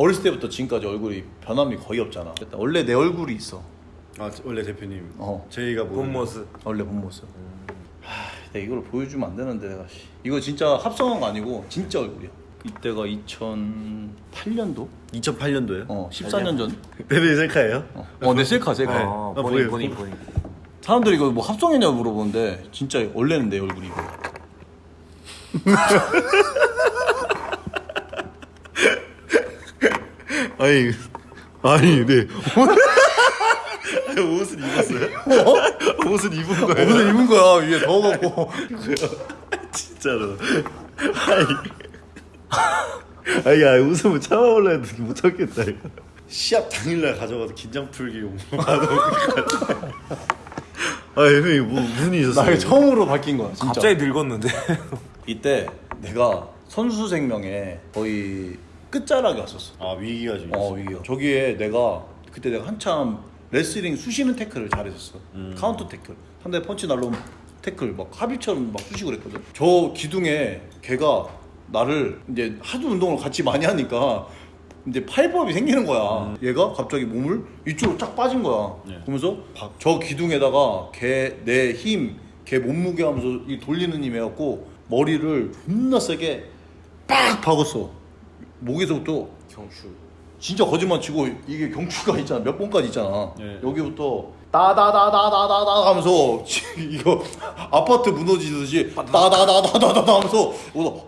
어렸을 때부터 지금까지 얼굴이 변함이 거의 없잖아. 원래 내 얼굴이 있어. 아 원래 대표님 어. 저희가 뭐본 모습. 원래 본 모습. 하, 내가 이걸 보여주면 안 되는데 내가 씨. 이거 진짜 합성한 거 아니고 진짜 얼굴이야. 이때가 2008년도? 2008년도요? 어, 14년 전. 대표님 셀카예요? 어, 어, 내 셀카 셀카. 네. 어, 아, 본인. 본인 본인. 사람들이 이거 뭐 합성했냐고 물어보는데 진짜 원래는 내 얼굴이 이거. 아니 아니 네 옷을 입었어요? 옷을 입은 거예요? 무슨 입은 거야 위에 더워갖고. 진짜로 아니 아니 야 웃음을 참아올라 했는데 못 참겠다 이거 시합 당일날 가져가서 긴장 풀기용 아 대표님 뭐 무슨 일나 있었어요? 이게 처음으로 바뀐 거야 진짜. 갑자기 늙었는데. 이때 내가 선수 생명에 거의 끝자락에 왔었어. 아 위기가 좀 어 있어 위기요. 저기에 내가 그때 내가 한참 레슬링 쑤시는 태클을 잘했었어. 카운터 태클. 상대 펀치 날로 태클 막 하빕처럼 막 쑤시고 그랬거든. 저 기둥에 걔가 나를 이제 하도 운동을 같이 많이 하니까 이제 파훼법이 생기는 거야. 얘가 갑자기 몸을 이쪽으로 쫙 빠진 거야. 네. 그러면서 저 기둥에다가 걔 내 힘, 걔 몸무게 하면서 이 돌리는 힘 해갖고 머리를 존나 세게 빡 박았어. 목에서부터 경추. 진짜 거짓말 치고 이게 경추가 있잖아. 몇 번까지 있잖아. 네. 여기부터 따다다다다다다 하면서 이거 아파트 무너지듯이 따다다다다다 하면서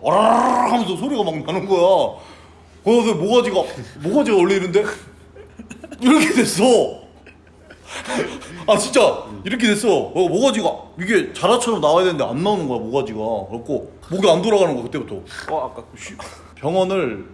어라라 하면서 소리가 막 나는 거야. 그래서 모가지가 모가지가 원래 이런데? 이렇게 됐어. 아 진짜 이렇게 됐어. 어, 모가지가 이게 자라처럼 나와야 되는데 안 나오는 거야 모가지가. 그래갖고 목이 안 돌아가는 거야 그때부터. 어 아까 병원을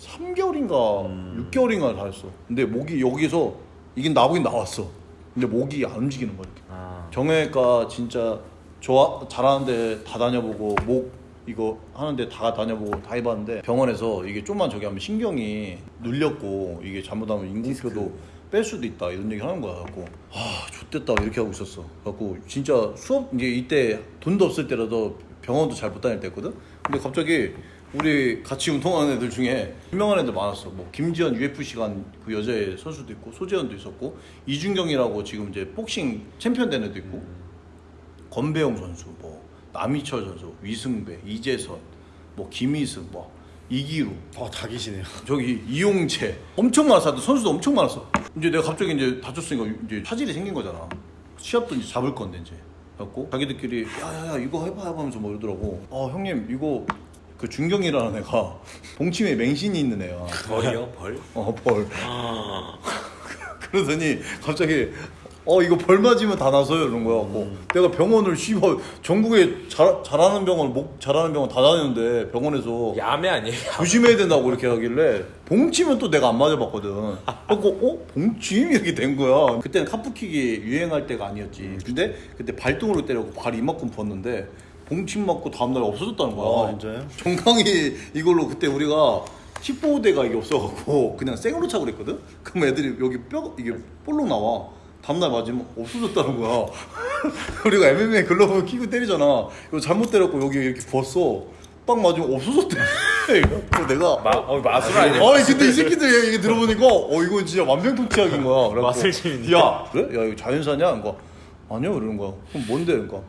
3개월인가 6개월인가 다녔어. 근데 목이 여기서 이게 나보긴 나왔어. 근데 목이 안 움직이는 거야 이렇게. 아. 정형외과 진짜 좋아 잘하는데 다 다녀보고 목 이거 하는데 다 다녀보고 다 해봤는데 병원에서 이게 좀만 저기 하면 신경이 눌렸고 이게 잘못하면 인공표도 뺄 수도 있다 이런 얘기 하는 거야 갖고 아 좋댔다 이렇게 하고 있었어 갖고 진짜 수업 이제 이때 돈도 없을 때라도 병원도 잘 못 다닐 때였거든 근데 갑자기 우리 같이 운동하는 애들 중에 유명한 애들 많았어 뭐 김지현 UFC 간그 여자애 선수도 있고 소재현도 있었고 이준경이라고 지금 이제 복싱 챔피언 된 애도 있고 권배영 선수, 뭐 남희철 선수, 위승배, 이재선, 뭐 김희승, 뭐 이기루, 아다 계시네요 저기 이용채 엄청 많았어. 선수도 엄청 많았어. 이제 내가 갑자기 이제 다쳤으니까 이제 차질이 생긴 거잖아. 시합도 이제 잡을 건데 이제. 갖고 자기들끼리 야야야 이거 해봐 해봐 하면서 뭐 이러더라고. 어 형님 이거 그 준경이라는 애가 봉침에 맹신이 있는 애야. 벌이요 벌. 어 벌. 그러더니 갑자기 어 이거 벌 맞으면 다 나서요 이런 거야 갖고 내가 병원을 씨발 전국에 잘, 잘하는 병원 목 잘하는 병원 다 다녔는데 병원에서 야매 아니에요? 조심해야 된다고 이렇게 하길래 봉치면 또 내가 안 맞아봤거든 그래갖고 어? 봉침? 이렇게 된 거야 그때는 카프킥이 유행할 때가 아니었지 근데 그때 발등으로 때려고 발 이만큼 부었는데 봉침 맞고 다음날 없어졌다는 거야 아, 진짜요? 정강이 이걸로 그때 우리가 15대가 이게 없어갖고 그냥 생으로 차고 그랬거든? 그럼 애들이 여기 뼈 이게 볼록 나와 다음날 맞으면 없어졌다는 거야 우리가 MMA 글러브 끼고 때리잖아 이거 잘못 때렸고 여기 이렇게 부었어 딱 맞으면 없어졌대 그래서 내가 마, 어, 마술 아니에요? 아니 근데 이 새끼들 얘기 들어보니까 어 이건 진짜 완벽통치약인 거야 마술심인데. 야 그래? 야 이거 자연사냐? 그러니까 아니요 이러는 거야 그럼 뭔데? 그러니까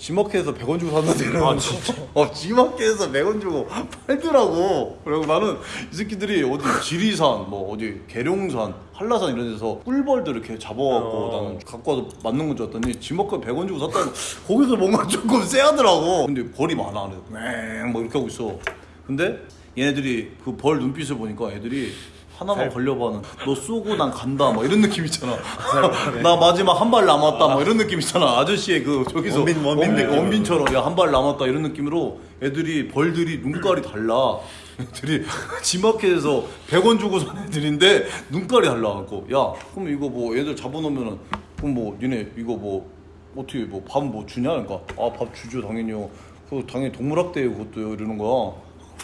지마켓에서 100원 주고 샀는데 아. 진짜? 어 지마켓에서 100원 주고 팔더라고 그리고 나는 이 새끼들이 어디 지리산 뭐 어디 계룡산 한라산 이런 데서 꿀벌들 이렇게 잡아갖고 어. 나는 갖고 와서 맞는 건 줄 알았더니 지마켓 100원 주고 샀다는 거기서 뭔가 조금 쎄하더라고 근데 벌이 많아 그래서 맹뭐 이렇게 하고 있어 근데 얘네들이 그 벌 눈빛을 보니까 애들이 하나만 걸려봐는 너 쏘고 난 간다 막 이런 느낌 있잖아. 나 마지막 한 발 남았다 막 이런 느낌 있잖아. 아저씨의 그 저기서 원빈, 원빈 느낌. 원빈처럼 야 한 발 남았다 이런 느낌으로 애들이 벌들이 눈깔이 달라. 애들이 지마켓에서 100원 주고 산 애들인데 눈깔이 달라갖고. 야 그럼 이거 뭐 애들 잡아놓으면은 그럼 뭐 니네 이거 뭐 어떻게 뭐 밥뭐 주냐? 그러니까 아 밥 주죠 당연히요. 그 당연히 동물학대 그것도요 이러는 거야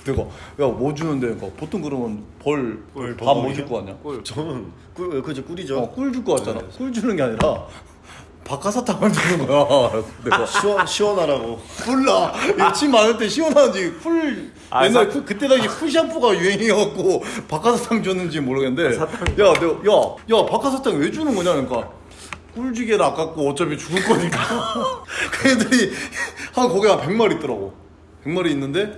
내가 야뭐 주는데 그러니까 보통 그러면 벌 벌밥뭐 버벅이요? 줄거 아니야? 꿀. 저는 꿀 그죠. 꿀이죠. 어, 꿀 줄 거 같잖아. 꿀 주는 게 아니라 박하사탕을 주는 거야. 내가 시원 시원하라고. 몰라. 이침 많을 때 시원한지. 쿨 아, 옛날 사- 쿨 그때 당시 쿨 샴푸가 유행이었고 박하사탕 줬는지 모르겠는데. 야 내가 야야 박하사탕 왜 주는 거냐 그러니까. 꿀지게를 아깝고 어차피 죽을 거니까. 그 애들이 한 거기 한 100마리 있더라고. 100마리 있는데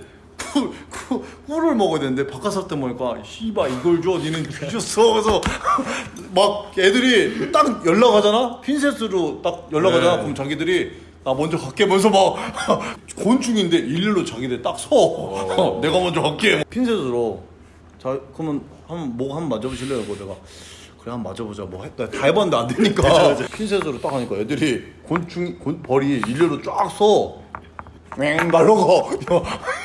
꿀, 꿀, 꿀을 먹어야 되는데 박하사탕 먹으니까 씨발 이걸 줘? 니는 뒤졌어. 그래서 막 애들이 딱 연락하잖아? 핀셋으로 딱 연락하잖아? 네. 그럼 자기들이 나 먼저 갈게 면서 막 곤충인데 일일로 자기들 딱 서. 내가 먼저 갈게. 핀셋으로. 자 그러면 한번 목 한번 맞아보실래요? 그거 내가. 그래 한번 맞아보자. 뭐 했다. 다 해봤는데 안 되니까. 핀셋으로 딱 하니까 애들이 곤충 곤 벌이 일렬로 쫙서 맹 날라가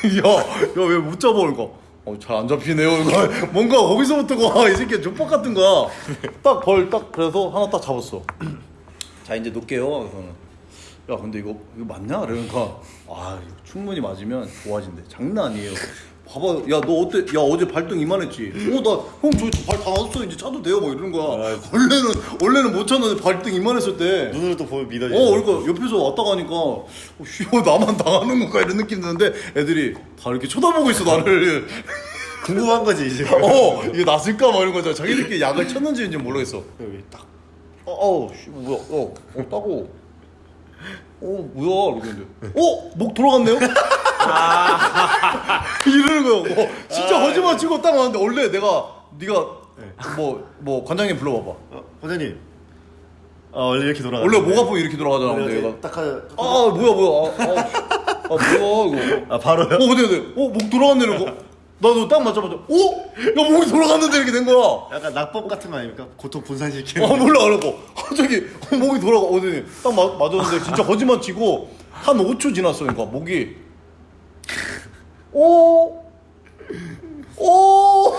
야야야왜 못 잡아 그러니까 어잘 안 잡히네요 이거. 뭔가 거기서부터가 이 새끼 족박 같은 거야. 딱 벌 딱 그래서 하나 딱 잡았어. 자 이제 놓을게요 그래서는. 야 근데 이거 이거 맞냐? 그러니까. 아 이거 충분히 맞으면 좋아진대. 장난 아니에요 봐봐 야 너 어때 야 어제 발등 이만했지 어나형저발다 나왔어 이제 차도 돼요 뭐 이러는 거야 원래는 원래는 못 찼는데 발등 이만했을 때 눈으로 또 보면 믿어지. 어, 그러니까 옆에서 왔다 가니까 어, 쉬워 나만 당하는 건가 이런 느낌 드는데 애들이 다 이렇게 쳐다보고 있어 나를. 궁금한 거지 이제. 어, 이게 났을까 막 이런 거죠. 자기들끼리 약을 쳤는지는 모르겠어. 여기 딱. 어, 어, 씨, 뭐야, 어, 어, 따고. 어, 뭐야, 이러는데. 어, 목 돌아갔네요? 이러는 거야. 어, 진짜 거짓말 치고 딱 왔는데 원래 내가 네가 뭐, 뭐 관장님 불러봐봐. 어, 원장님. 아 원래 이렇게 돌아가. 원래 목 아프면 이렇게 돌아가잖아. 근데 얘가. 딱 하자. 아, 뭐야, 뭐야. 아, 아, 아 뭐야, 이거. 아 바로요? 어 근데 근데 어목 돌아갔네 이러고 나도 딱 맞자마자 어? 야 목이 돌아갔는데 이렇게 된 거야 약간 낙법 같은 거 아닙니까? 고통 분산시키는. 어 몰라 그러고 갑자기 어, 목이 돌아가 어디 딱 맞, 맞았는데 진짜 거짓말 치고 한 5초 지났어 그러니까 목이 오 오,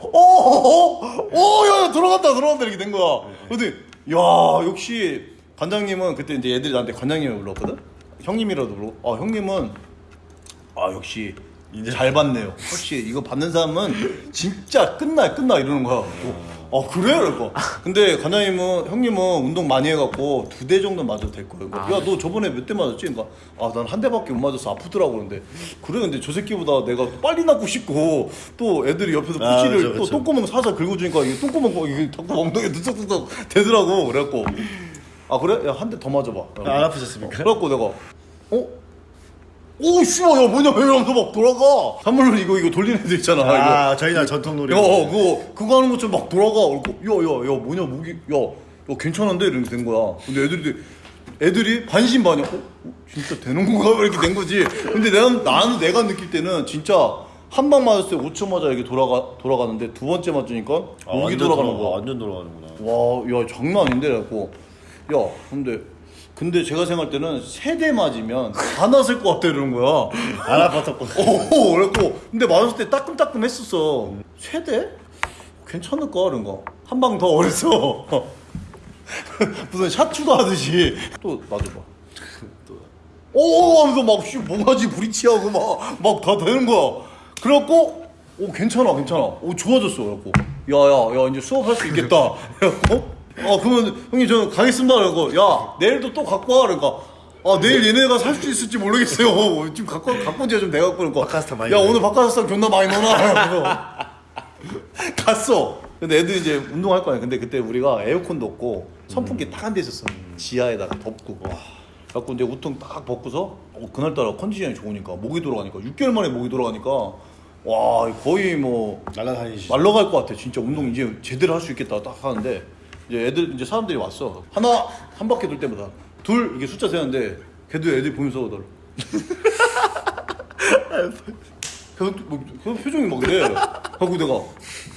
오, 오, 야, 돌아갔다, 돌아갔다, 이렇게 된 거야. 근데, 야, 역시, 관장님은 그때 이제 애들이 나한테 관장님을 불렀거든? 형님이라도 불러. 아, 형님은, 아, 역시, 인정. 잘 받네요. 혹시 이거 받는 사람은 진짜 끝나, 끝나, 이러는 거야. 아, 그래? 그러고. 근데 관장님은, 형님은 운동 많이 해갖고 두 대 정도 맞아도 될 거예요. 그러니까 야, 너 저번에 몇 대 맞았지? 그러니까, 아, 난 한 대밖에 못 맞아서 아프더라고. 그런데, 그래, 근데 저 새끼보다 내가 빨리 낫고 싶고, 또 애들이 옆에서 아, 푸시를 그쵸, 또 그쵸. 똥구멍 살살 긁어주니까 이게 똥구멍 거- 이게 자꾸 엉덩이에 느적느적 되더라고. 그래갖고, 아, 그래? 야, 한 대 더 맞아봐. 아, 안 아프셨습니까? 그래갖고 내가, 어? 오, 씨발, 야, 뭐냐, 이러면서 막 돌아가. 산물로 이거, 이거 돌리는 애들 있잖아. 이거. 아 저희 날 전통 놀이. 야, 어, 그거, 그거 하는 것처럼 막 돌아가. 그래갖고, 야, 야, 야, 뭐냐, 목이, 야, 야, 괜찮은데? 이렇게 된 거야. 근데 애들이, 애들이 반신반의, 어? 어? 진짜 되는 건가? 이렇게 된 거지. 근데 내가, 나는 내가 느낄 때는 진짜 한 방 맞았을 때 5초 맞아 이게 돌아가, 돌아가는데 두 번째 맞으니까 아, 목이 완전 돌아가는 돌아가- 거야. 완전 돌아가는구나. 와, 야, 장난 아닌데? 그래갖고, 야, 근데, 근데 제가 생각할 때는 세 대 맞으면 다 났을 것 같아, 이러는 거야. 안 아팠었고. 오, 그래갖고 근데 맞았을 때 따끔따끔 했었어. 세 대? 괜찮을까? 그런 거. 한 방 더 어렸어. 무슨 샷추도 하듯이 또 놔줘봐. 오 하면서 막 씨, 뭐가지 브리치하고 막 막 다 되는 거야. 그래갖고 오 괜찮아 괜찮아. 오 좋아졌어. 그래갖고 야야 야 이제 수업할 수 있겠다. 그래갖고 아 그러면 형님 저는 가겠습니다. 그래갖고 야 내일도 또 갖고 와. 그러니까 아 내일 얘네가 살 수 있을지 모르겠어요. 지금 갖고 갖고 온 지가 좀 돼갖고 그러니까 바카스타 많이 야. 오늘 바카스타 존나 많이 넣어놔. 갔어. 근데 애들이 이제 운동할 거 아니야. 근데 그때 우리가 에어컨도 없고 선풍기 딱한 대 있었어. 지하에다가 덮고. 갖고 이제 우통 딱 벗고서 어, 그날따라 컨디션이 좋으니까 목이 돌아가니까 6개월 만에 목이 돌아가니까 와 거의 뭐 날라다니시. 말러갈 것 같아. 진짜 운동 이제 제대로 할 수 있겠다 딱 하는데 이제 애들 이제 사람들이 왔어. 하나 한 바퀴 돌 때마다 둘 이게 숫자 세는데 걔도 애들이 보면서 널 계속 뭐, 계속 표정이 막 이래. 하고 내가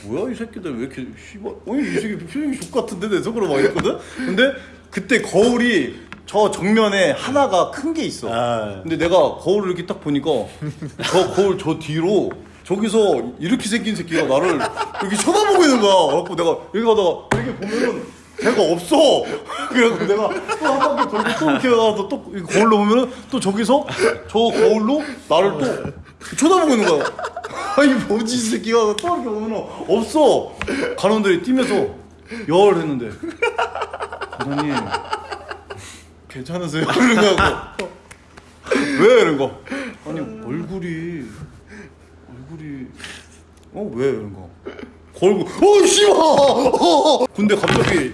뭐야 이 새끼들 왜 이렇게 씨발 어이 이 새끼 표정이 족 같은데 내 속으로 막 이랬거든. 근데 그때 거울이 저 정면에 하나가 큰 게 있어. 아. 근데 내가 거울을 이렇게 딱 보니까 저 거울 저 뒤로 저기서 이렇게 생긴 새끼가 나를 이렇게 쳐다보고 있는 거야. 그래갖고 내가 여기 가다가 이렇게 보면은 걔가 없어. 그래갖고 내가 또 한 바퀴 돌고 또 이렇게 가서 또 거울로 보면은 또 저기서 저 거울로 나를 또 쳐다보고 있는 거야. 아니 뭐지 이 새끼가 또 이렇게 보면은 없어. 간원들이 뛰면서 열 했는데 감독님 괜찮으세요? 하고 왜 이런 거 아니 얼굴이 얼굴이 어 왜 이런 거 걸고 어 씨발 어! 근데 갑자기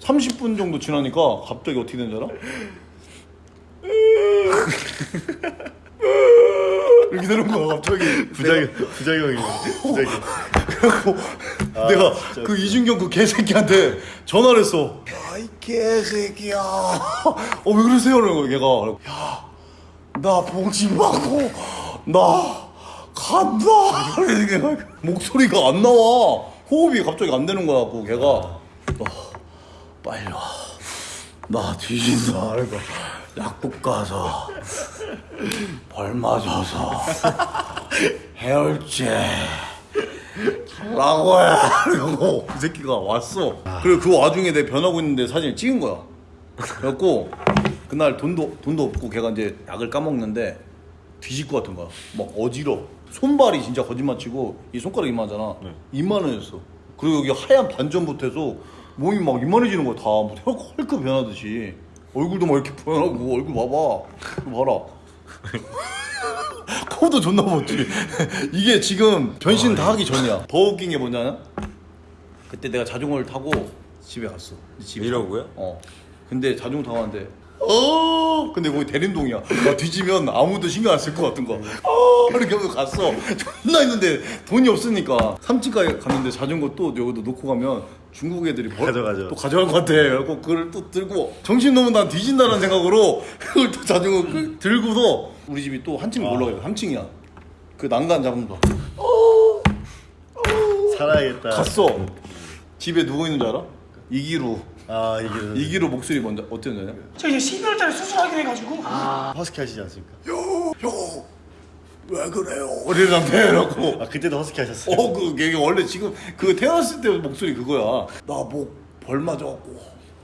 30분 정도 지나니까 갑자기 어떻게 된줄 알아? 이렇게 되는 거야 갑자기 부작용 부작용이네. 부작용. 그래갖고 내가 그 이준경 그 개새끼한테 전화를 했어. 야이 개새끼야. 어 왜 그러세요? 이러는 거야 걔가. 야나 봉지 맞고 나 간다. 그러니까 목소리가 안 나와. 호흡이 갑자기 안 되는 거야. 그 걔가 너 빨리 와. 나 뒤진다. 그러니까 약국 가서 벌 맞아서 해열제 라고 해. 그리고 이 새끼가 왔어. 그리고 그 와중에 내 변하고 있는데 사진을 찍은 거야. 그래갖고 그날 돈도 돈도 없고 걔가 이제 약을 까먹는데 뒤질 것 같은 거야. 막 어지러. 손발이 진짜 거짓말 치고 이 손가락 이만하잖아. 이만해졌어. 그리고 여기 하얀 반전부터 해서 몸이 막 이만해지는 거야 다. 뭐 헐크, 헐크 변하듯이. 얼굴도 막 이렇게 변하고 얼굴 봐봐. 봐라. 코도 존나 멋지. 이게 지금 변신 다 하기 전이야. 더 웃긴 게 뭐냐면 그때 내가 자전거를 타고 집에 갔어. 집에. 이러고요? 어. 근데 자전거 타고 왔는데 어. 근데 거기 대림동이야. 나 뒤지면 아무도 신경 안 쓸 것 같은 거. 어. 이렇게 하면서 갔어. 존나 있는데 돈이 없으니까 3층까지 갔는데 자전거 또 여기도 놓고 가면 중국 애들이 벌- 가져가죠. 또 가져갈 것 같아. 그래갖고 그걸 또 들고 정신 너무 난 뒤진다는 생각으로 그걸 또 자전거 끄- 들고서 우리 집이 또 한층 올라가요. 3층이야. 그 난간 잡은 거. 살아야겠다. 갔어. 집에 누워 있는 줄 알아? 이기루. 아 이게 이기루 목소리 먼저 어땠냐? 저 이제 12월달에 수술하기로 해가지고 허스키 하시지 않습니까? 왜 그래요? 이러는데 이러고. 아 그때도 허스키 하셨어요. 어, 그, 걔 원래 지금 그 태어났을 때 목소리 그거야. 나 목벌 맞아갖고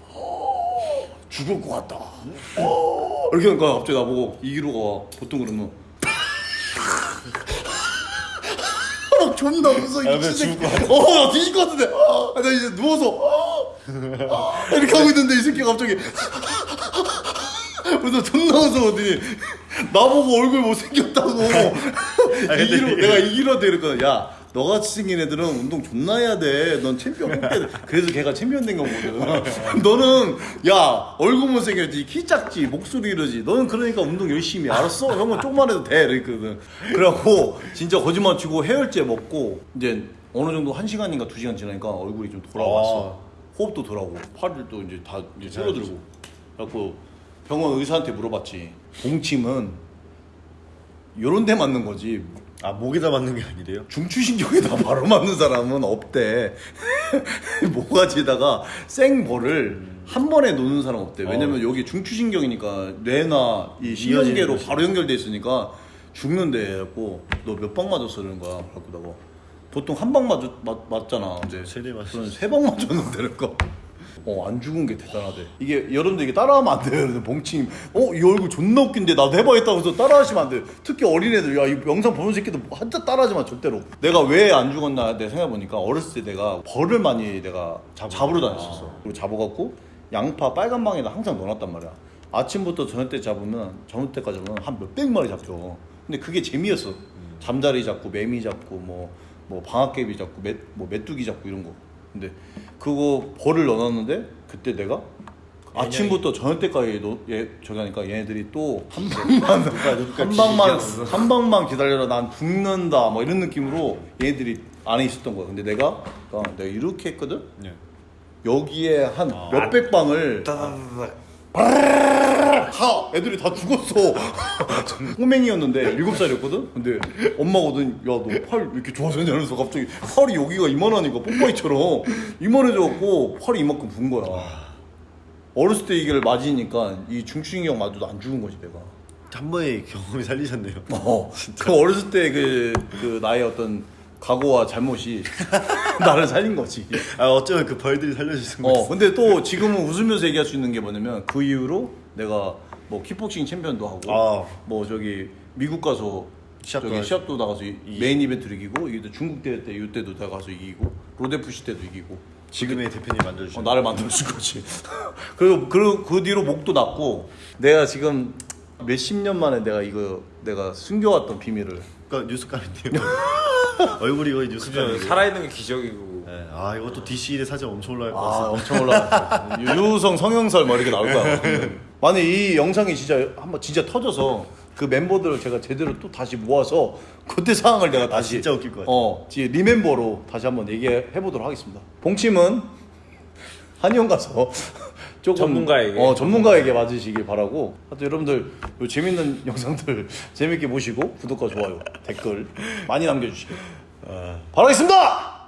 어, 죽을 것 같다. 어, 이렇게 하니까 갑자기 나보고 이기루가 보통 그러면 막 존나 무서워 아, 왜 미친 새끼. 죽을 어, 나 뒤질 것 같은데. 아, 나 이제 누워서 어, 아, 이렇게 하고 있는데 이 새끼가 갑자기 그래서 존나 무서웠더니? 나보고 얼굴 못생겼다고. 이기로 내가 이기로한테 이랬거든. 야 너같이 생긴 애들은 운동 존나 해야 돼 넌 챔피언 꼭 돼. 그래서 걔가 챔피언 된 거거든. 너는 야 얼굴 못생겼지. 키 작지. 목소리 이러지. 너는 그러니까 운동 열심히 해. 알았어? 형은 조금만 해도 돼. 이랬거든. 그래갖고 진짜 거짓말 치고 해열제 먹고 이제 어느 정도 한 시간인가 두 시간 지나니까 얼굴이 좀 돌아왔어 호흡도 돌아오고 팔도 이제 다 이제 줄어들고. 그래갖고 병원 의사한테 물어봤지. 봉침은 요런 데 맞는 거지. 아 목에다 맞는 게 아니래요? 중추신경에다 바로 맞는 사람은 없대. 모가지에다가 생벌을 한 번에 놓는 사람 없대. 왜냐면 여기 중추신경이니까 뇌나 이 신경계로 바로 연결돼 있으니까 죽는데 그래갖고 너 몇 방 맞았어 그러는 거야. 그래갖고 내가 보통 한 방 맞, 맞, 맞잖아 이제 세대 맞았어. 세방 맞았는데 그러니까 어, 안 죽은 게 대단하대. 이게 여러분들 이게 따라하면 안 돼요. 그래서 봉침, 어, 이 얼굴 존나 웃긴데 나도 해봐야겠다고 해서 따라하시면 안 돼. 특히 어린애들, 야, 이 영상 보는 새끼들 한자 따라하지 마, 절대로. 내가 왜 안 죽었나 내 생각해보니까 어렸을 때 내가 벌을 많이 내가 잡으러 다녔었어. 그리고 잡아갖고 양파 빨간 방에다 항상 넣어놨단 말이야. 아침부터 저녁 때 잡으면, 저녁 때까지 잡으면 한 몇백 마리 잡혀. 근데 그게 재미였어. 잠자리 잡고, 매미 잡고, 뭐, 뭐 방앗개비 잡고, 메, 뭐 메뚜기 잡고 이런 거. 근데 그거 벌을 넣어놨는데 그때 내가 아침부터 저녁 때까지 노, 얘, 저기 하니까 얘네들이 또 한 방만 한 방만 한 방만 기다려라. 난 죽는다. 뭐 이런 느낌으로 얘네들이 안에 있었던 거야. 근데 내가 어, 내가 이렇게 했거든? 네. 여기에 한 몇백 방을 다 애들이 다 죽었어. 꼬맹이였는데 일곱 살이었거든? 근데 엄마가 오더니 야 너 팔 이렇게 좋아졌냐 이러면서 갑자기 팔이 여기가 이만하니까 뽀빠이처럼 이만해져갖고 팔이 이만큼 분 거야. 어렸을 때 이걸 맞으니까 이 중추신경 맞아도 안 죽은 거지 내가. 한 번의 경험이 살리셨네요. 어, 그 어렸을 때 그 그 나의 어떤 과오와 잘못이 나를 살린 거지. 아 어쩌면 그 벌들이 살려주신 어, 거예요. 근데 또 지금은 웃으면서 얘기할 수 있는 게 뭐냐면 그 이후로 내가 뭐 킥복싱 챔피언도 하고 아. 뭐 저기 미국 가서 시합도 저기. 시합도 나가서 이- 메인 이벤트를 이기고 이기도 중국 대회 때 이때도 나가서 이기고 로드FC 때도 이기고 지금의 대표님 만들어주신 어, 나를 만들어준 거지. 그리고 그, 그 뒤로 목도 나았고 내가 지금 몇십 년 만에 내가 이거 내가 숨겨왔던 비밀을 그러니까 뉴스감인데요. 얼굴이 거의 뉴스감이에요. 살아있는 게 기적이고. 네. 아 이것도 DC일에 사진 엄청 올라갈 것 아 같습니다. 엄청 올라갔어. 유성 성형설 뭐 이렇게 나올 거야. 만약 이 영상이 진짜 한번 진짜 터져서 그 멤버들을 제가 제대로 또 다시 모아서 그때 상황을 내가 다시 진짜 웃길 것 같아. 어, 지- 리멤버로 다시 한번 얘기해 보도록 하겠습니다. 봉침은 한의원 가서 조금 전문가에게. 어, 전문가에게 맞으시길 바라고. 하여튼 여러분들 요 재밌는 영상들 재밌게 보시고 구독과 좋아요, 댓글 많이 남겨주시길 바라겠습니다.